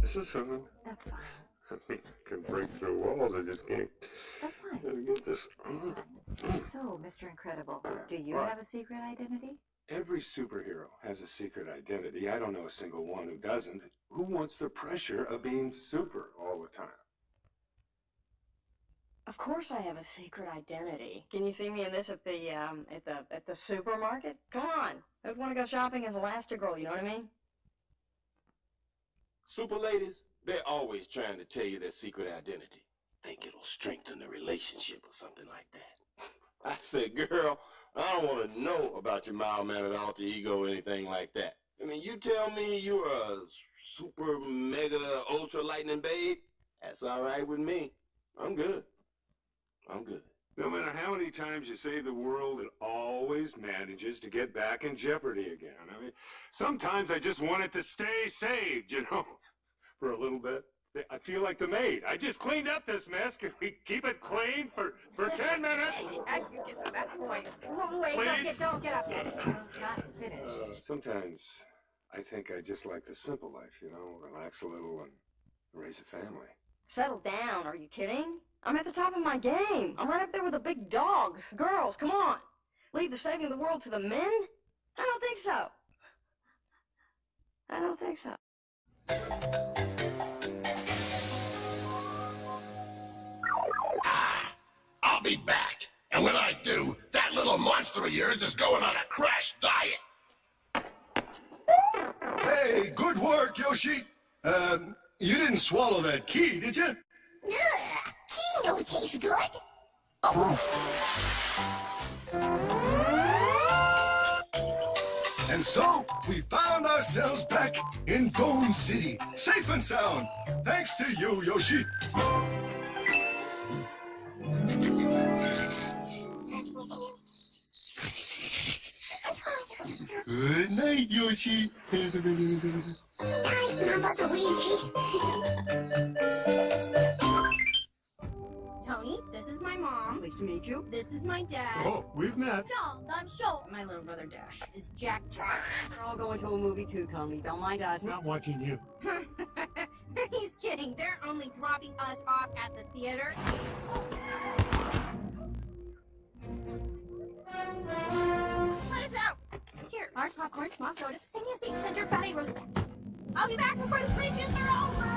This is something. That's fine. I mean, I can break through walls. I just can't. That's fine. Gotta get this. So, Mr. Incredible, do you What? have a secret identity? Every superhero has a secret identity. I don't know a single one who doesn't. Who wants the pressure of being super all the time? Of course I have a secret identity. Can you see me in this at the um at the at the supermarket? Come on. I'd want to go shopping as Elastigirl, you know what I mean? Super ladies, they're always trying to tell you their secret identity. Think it'll strengthen the relationship or something like that. I said, girl, I don't want to know about your mild-mannered alter ego or anything like that. I mean, you tell me you're a super, mega, ultra lightning babe, that's all right with me. I'm good. I'm good. No matter how many times you save the world, it always manages to get back in jeopardy again. Sometimes I just want it to stay saved, you know, for a little bit. I feel like the maid. I just cleaned up this mess. Can we keep it clean for, for 10 minutes? I can get to that point. Wait, Please? don't get, don't get up. Not finished. Uh, sometimes I think I just like the simple life, you know, relax a little and raise a family. Settle down, are you kidding? I'm at the top of my game. I'm right up there with the big dogs. Girls, come on. Leave the saving of the world to the men? I don't think so. I don't think so. I'll be back. And when I do, that little monster of yours is going on a crash diet. Hey, good work, Yoshi. Um, you didn't swallow that key, did you? Ugh, he know it tastes good. And so, we found ourselves back in Bone City, safe and sound. Thanks to you, Yoshi. Good night, Yoshi. Hi, Mama Luigi. My mom. Pleased to meet you. This is my dad. Oh, we've met. John, I'm sure. My little brother Dash is Jack Jack. We're all going to a movie too, Tony. Don't mind us. Not watching you. He's kidding. They're only dropping us off at the theater. Let us out. Here, large popcorn, small soda, sing a seat, send your fatty roast back. I'll be back before the previews are over.